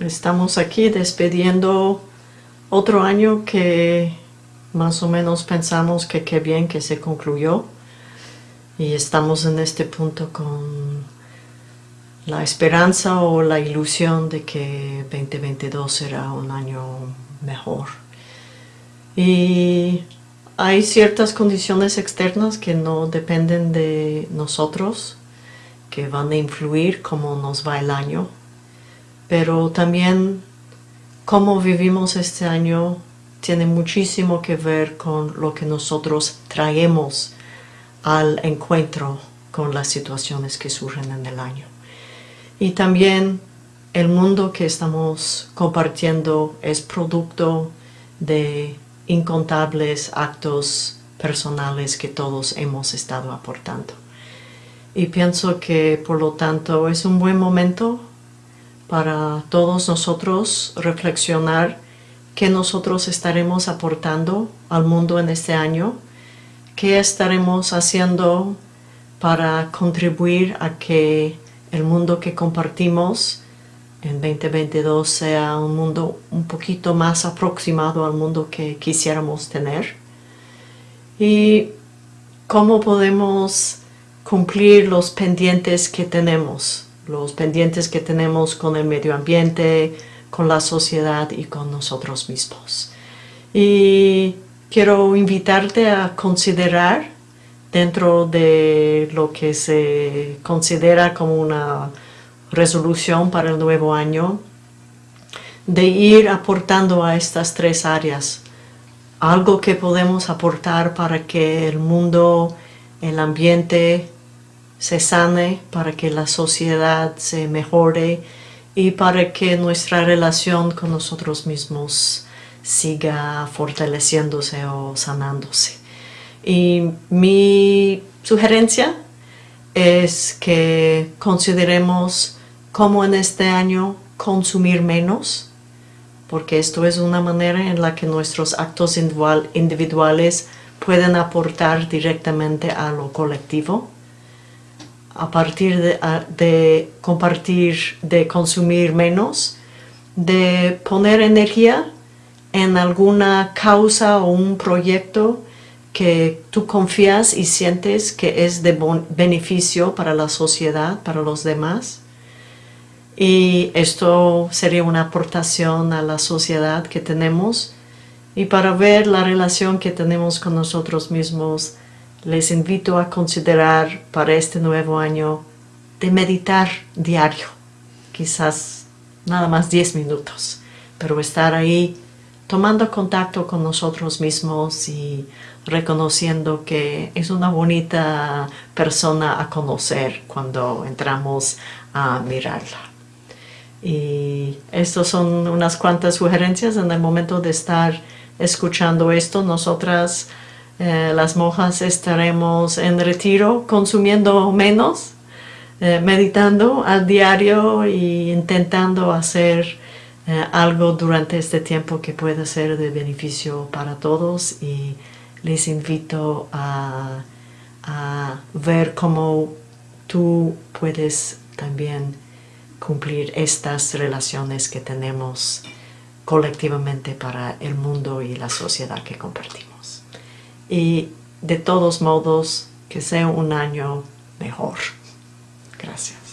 Estamos aquí despidiendo otro año que más o menos pensamos que qué bien que se concluyó y estamos en este punto con la esperanza o la ilusión de que 2022 será un año mejor. Y hay ciertas condiciones externas que no dependen de nosotros, que van a influir cómo nos va el año, pero también cómo vivimos este año tiene muchísimo que ver con lo que nosotros traemos al encuentro con las situaciones que surgen en el año. Y también el mundo que estamos compartiendo es producto de incontables actos personales que todos hemos estado aportando. Y pienso que por lo tanto es un buen momento para todos nosotros reflexionar qué nosotros estaremos aportando al mundo en este año, qué estaremos haciendo para contribuir a que el mundo que compartimos en 2022 sea un mundo un poquito más aproximado al mundo que quisiéramos tener. Y cómo podemos cumplir los pendientes que tenemos, los pendientes que tenemos con el medio ambiente, con la sociedad y con nosotros mismos. Y quiero invitarte a considerar dentro de lo que se considera como una resolución para el nuevo año, de ir aportando a estas tres áreas algo que podemos aportar para que el mundo, el ambiente se sane, para que la sociedad se mejore y para que nuestra relación con nosotros mismos siga fortaleciéndose o sanándose. Y mi sugerencia es que consideremos cómo en este año consumir menos, porque esto es una manera en la que nuestros actos individuales pueden aportar directamente a lo colectivo. A partir de, compartir, de consumir menos, de poner energía en alguna causa o un proyecto que tú confías y sientes que es de beneficio para la sociedad, para los demás. Y esto sería una aportación a la sociedad que tenemos. Y para ver la relación que tenemos con nosotros mismos, les invito a considerar para este nuevo año de meditar diario. Quizás nada más 10 minutos, pero estar ahí tomando contacto con nosotros mismos y reconociendo que es una bonita persona a conocer cuando entramos a mirarla. Y estas son unas cuantas sugerencias en el momento de estar escuchando esto. Nosotras, eh, las monjas, estaremos en retiro consumiendo menos, eh, meditando al diario e intentando hacer eh, algo durante este tiempo que pueda ser de beneficio para todos y les invito a, ver cómo tú puedes también cumplir estas relaciones que tenemos colectivamente para el mundo y la sociedad que compartimos. Y de todos modos, que sea un año mejor. Gracias.